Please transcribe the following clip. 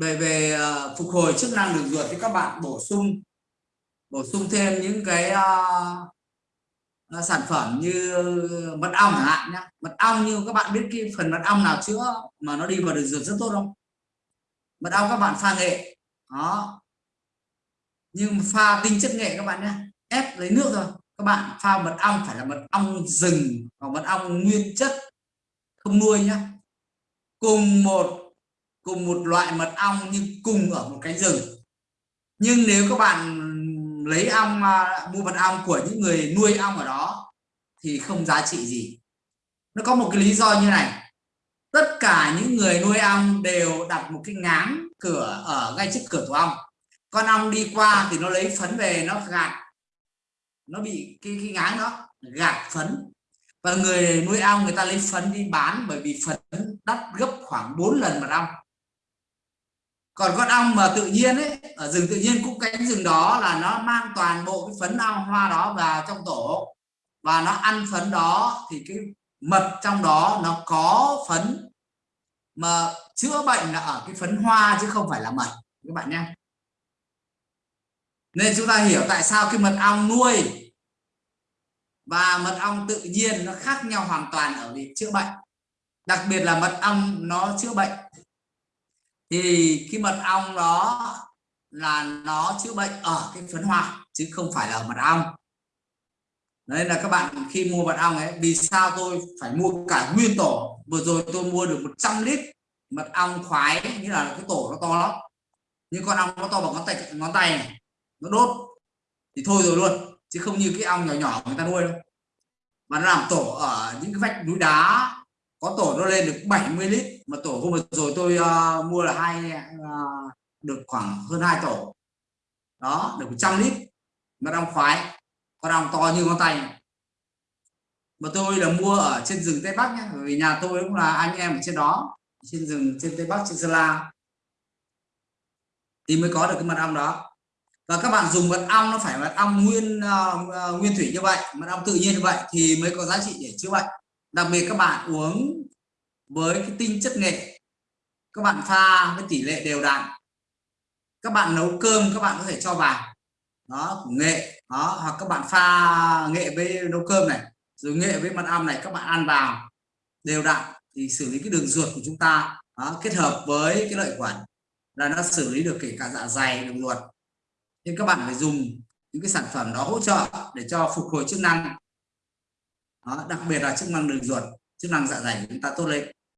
về về uh, phục hồi chức năng đường ruột thì các bạn bổ sung bổ sung thêm những cái uh, sản phẩm như mật ong chẳng hạn nhé mật ong như các bạn biết cái phần mật ong nào chữa mà nó đi vào đường ruột rất tốt không? Mật ong các bạn pha nghệ đó. Nhưng pha tinh chất nghệ các bạn nhé ép lấy nước rồi các bạn pha mật ong phải là mật ong rừng hoặc mật ong nguyên chất không nuôi nhá. Cùng một cùng một loại mật ong nhưng cùng ở một cánh rừng. Nhưng nếu các bạn lấy ong à, mua mật ong của những người nuôi ong ở đó thì không giá trị gì. Nó có một cái lý do như này. Tất cả những người nuôi ong đều đặt một cái ngáng cửa ở ngay trước cửa tổ ong. Con ong đi qua thì nó lấy phấn về, nó gạt. Nó bị cái cái ngáng đó, gạt phấn. Và người nuôi ong người ta lấy phấn đi bán bởi vì phấn đắt gấp khoảng 4 lần mật ong còn con ong mà tự nhiên ấy, ở rừng tự nhiên cũng cánh rừng đó là nó mang toàn bộ cái phấn ong hoa đó vào trong tổ. Và nó ăn phấn đó thì cái mật trong đó nó có phấn mà chữa bệnh là ở cái phấn hoa chứ không phải là mật. Các bạn nhé. Nên chúng ta hiểu tại sao cái mật ong nuôi và mật ong tự nhiên nó khác nhau hoàn toàn ở việc chữa bệnh. Đặc biệt là mật ong nó chữa bệnh thì cái mật ong đó là nó chữa bệnh ở cái phấn hoa, chứ không phải là ở mật ong. Nên là các bạn khi mua mật ong ấy, vì sao tôi phải mua cả nguyên tổ? Vừa rồi tôi mua được 100 lít mật ong khoái như là cái tổ nó to lắm. Nhưng con ong nó to bằng ngón tay ngón tay này, nó đốt, thì thôi rồi luôn, chứ không như cái ong nhỏ nhỏ người ta nuôi đâu. Mà nó làm tổ ở những cái vách núi đá có tổ nó lên được 70 lít mà tổ hôm vừa rồi tôi uh, mua là hai uh, được khoảng hơn hai tổ. Đó được 100 lít. Mật ong khoái con ong to như ngón tay mà tôi là mua ở trên rừng tây bắc nhé vì nhà tôi cũng là anh em ở trên đó trên rừng trên tây bắc trên sơn la. Thì mới có được cái mật ong đó. Và các bạn dùng mật ong nó phải mật ong nguyên uh, nguyên thủy như vậy mật ong tự nhiên như vậy thì mới có giá trị để chữa bệnh đặc biệt các bạn uống với cái tinh chất nghệ các bạn pha với tỷ lệ đều đặn. Các bạn nấu cơm các bạn có thể cho vào. Đó của nghệ đó hoặc các bạn pha nghệ với nấu cơm này rồi nghệ với mật ong này các bạn ăn vào đều đặn thì xử lý cái đường ruột của chúng ta đó, kết hợp với cái lợi khuẩn là nó xử lý được kể cả dạ dày đường ruột. Nên các bạn phải dùng những cái sản phẩm đó hỗ trợ để cho phục hồi chức năng đó, đặc biệt là chức năng đường ruột chức năng dạ dày chúng ta tốt lên.